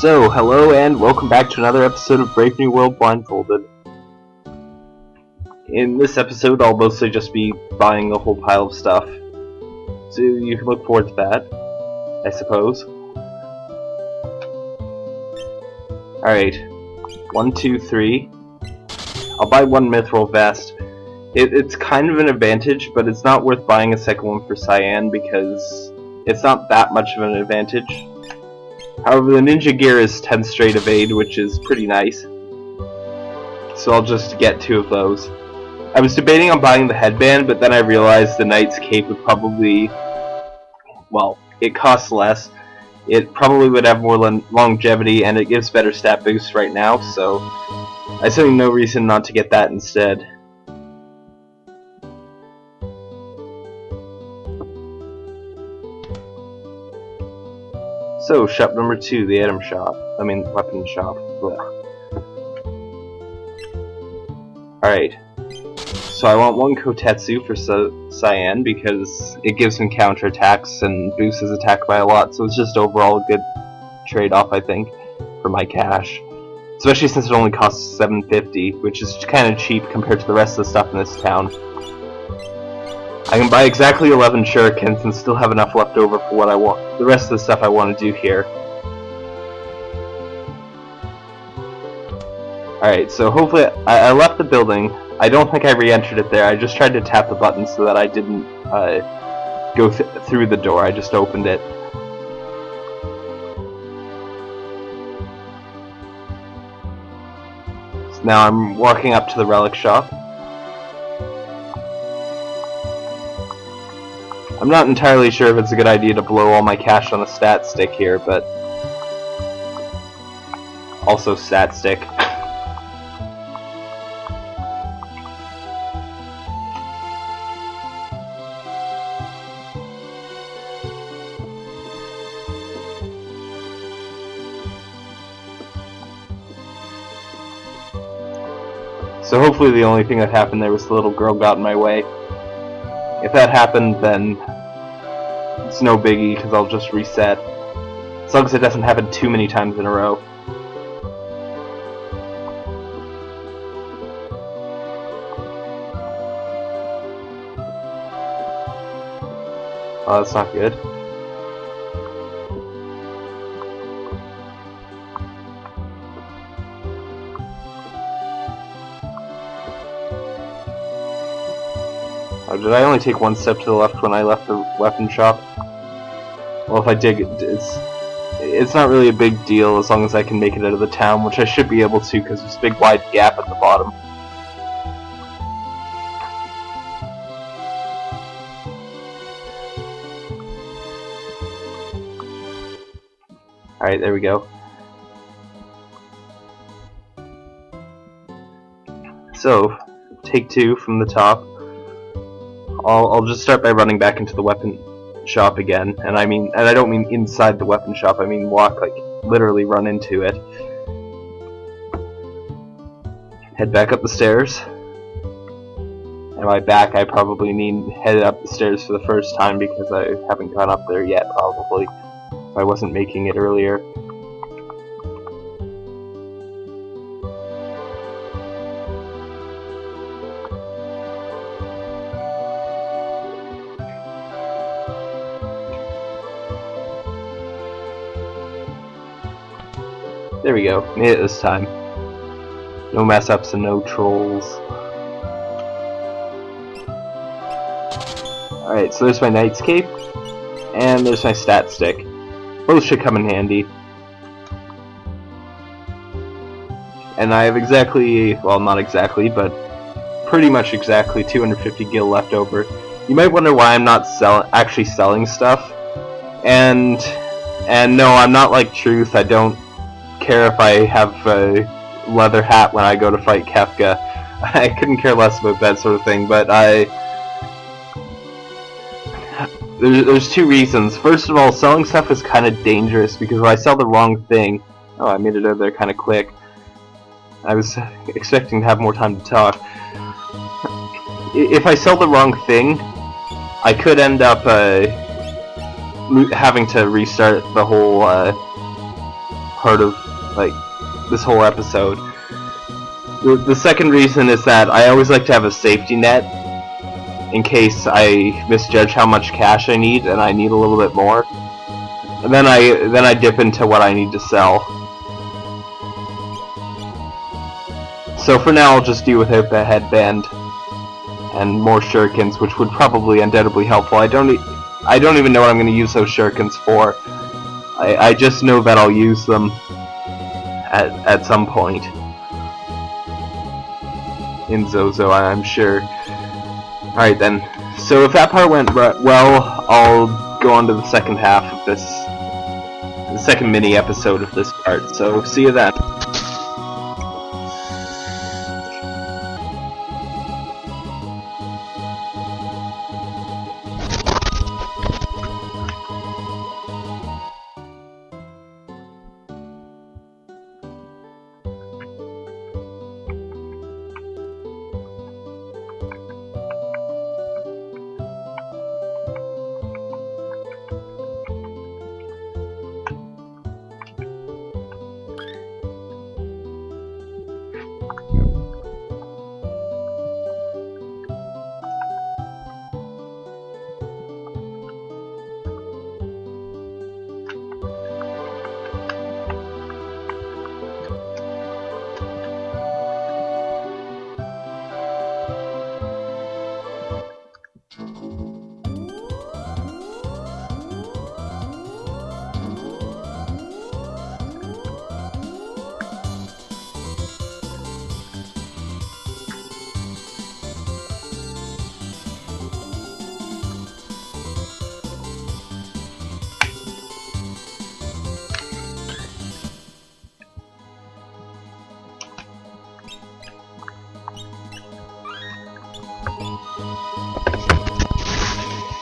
So, hello and welcome back to another episode of Brave New World Blindfolded. In this episode, I'll mostly just be buying a whole pile of stuff. So you can look forward to that, I suppose. Alright. One, two, three. I'll buy one Mithril Vest. It, it's kind of an advantage, but it's not worth buying a second one for Cyan because it's not that much of an advantage. However, the ninja gear is 10 straight evade, which is pretty nice. So I'll just get two of those. I was debating on buying the headband, but then I realized the knight's cape would probably... Well, it costs less. It probably would have more longevity, and it gives better stat boost right now, so... I see no reason not to get that instead. So, shop number two, the item shop. I mean, weapon shop. Alright. So I want one Kotetsu for Cyan because it gives him counter attacks and boosts his attack by a lot, so it's just overall a good trade-off, I think, for my cash. Especially since it only costs 750, which is kind of cheap compared to the rest of the stuff in this town. I can buy exactly 11 shurikens and still have enough left over for what I want, the rest of the stuff I want to do here. Alright, so hopefully, I, I, left the building. I don't think I re-entered it there, I just tried to tap the button so that I didn't uh, go th through the door, I just opened it. So now I'm walking up to the relic shop. I'm not entirely sure if it's a good idea to blow all my cash on a stat stick here, but... Also stat stick. So hopefully the only thing that happened there was the little girl got in my way. If that happened, then it's no biggie, because I'll just reset. As long as it doesn't happen too many times in a row. Oh, that's not good. Oh, did I only take one step to the left when I left the weapon shop? Well, if I dig, it's it's not really a big deal as long as I can make it out of the town, which I should be able to because there's a big wide gap at the bottom. Alright, there we go. So, take two from the top. I'll, I'll just start by running back into the weapon shop again, and I mean, and I don't mean inside the weapon shop, I mean walk, like, literally run into it. Head back up the stairs. And by back, I probably need head up the stairs for the first time because I haven't gone up there yet, probably. I wasn't making it earlier. There we go. Made it this time. No mess ups and no trolls. Alright, so there's my Knight's Cape. And there's my stat stick. Both should come in handy. And I have exactly, well not exactly, but pretty much exactly 250 gil left over. You might wonder why I'm not sell actually selling stuff. And and no, I'm not like Truth. I don't care if I have a leather hat when I go to fight Kefka. I couldn't care less about that sort of thing, but I... There's, there's two reasons. First of all, selling stuff is kind of dangerous because if I sell the wrong thing... Oh, I made it over there kind of quick. I was expecting to have more time to talk. If I sell the wrong thing, I could end up uh, having to restart the whole uh, part of like this whole episode. The, the second reason is that I always like to have a safety net in case I misjudge how much cash I need and I need a little bit more. And then I then I dip into what I need to sell. So for now I'll just do without the headband and more shurikens, which would probably undoubtedly helpful. I don't e I don't even know what I'm going to use those shurikens for. I, I just know that I'll use them at, at some point. In Zozo, I'm sure. Alright then. So if that part went well, I'll go on to the second half of this, the second mini episode of this part. So see you then.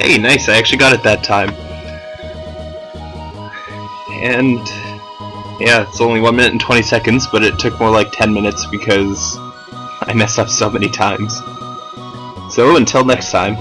Hey, nice, I actually got it that time. And yeah, it's only 1 minute and 20 seconds, but it took more like 10 minutes because I messed up so many times. So until next time.